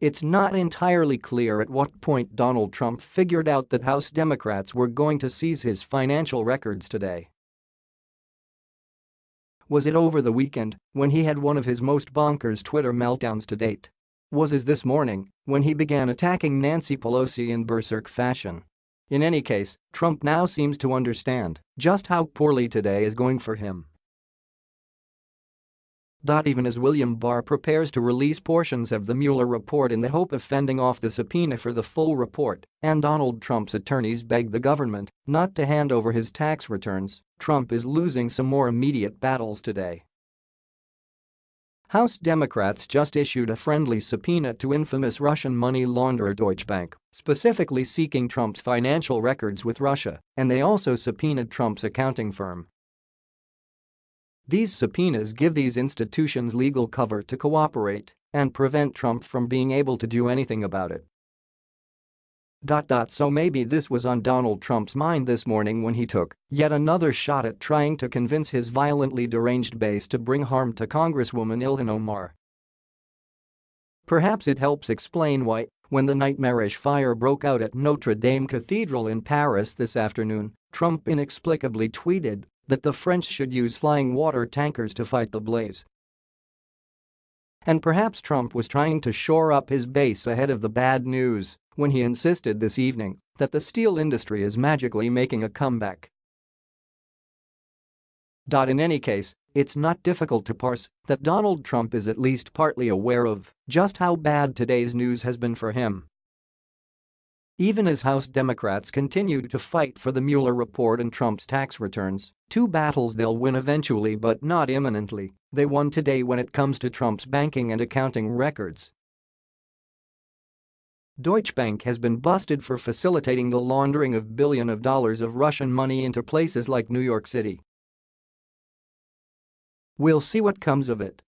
It's not entirely clear at what point Donald Trump figured out that House Democrats were going to seize his financial records today. Was it over the weekend, when he had one of his most bonkers Twitter meltdowns to date? Was it this morning, when he began attacking Nancy Pelosi in berserk fashion? In any case, Trump now seems to understand just how poorly today is going for him. Even as William Barr prepares to release portions of the Mueller report in the hope of fending off the subpoena for the full report, and Donald Trump's attorneys beg the government not to hand over his tax returns, Trump is losing some more immediate battles today. House Democrats just issued a friendly subpoena to infamous Russian money launderer Deutsche Bank, specifically seeking Trump's financial records with Russia, and they also subpoenaed Trump's accounting firm. These subpoenas give these institutions legal cover to cooperate and prevent Trump from being able to do anything about it. So maybe this was on Donald Trump's mind this morning when he took yet another shot at trying to convince his violently deranged base to bring harm to Congresswoman Ilhan Omar. Perhaps it helps explain why, when the nightmarish fire broke out at Notre Dame Cathedral in Paris this afternoon, Trump inexplicably tweeted that the French should use flying water tankers to fight the blaze. And perhaps Trump was trying to shore up his base ahead of the bad news when he insisted this evening that the steel industry is magically making a comeback. In any case, it's not difficult to parse that Donald Trump is at least partly aware of just how bad today's news has been for him even as House Democrats continue to fight for the Mueller report and Trump's tax returns, two battles they'll win eventually but not imminently, they won today when it comes to Trump's banking and accounting records. Deutsche Bank has been busted for facilitating the laundering of billions of dollars of Russian money into places like New York City. We'll see what comes of it,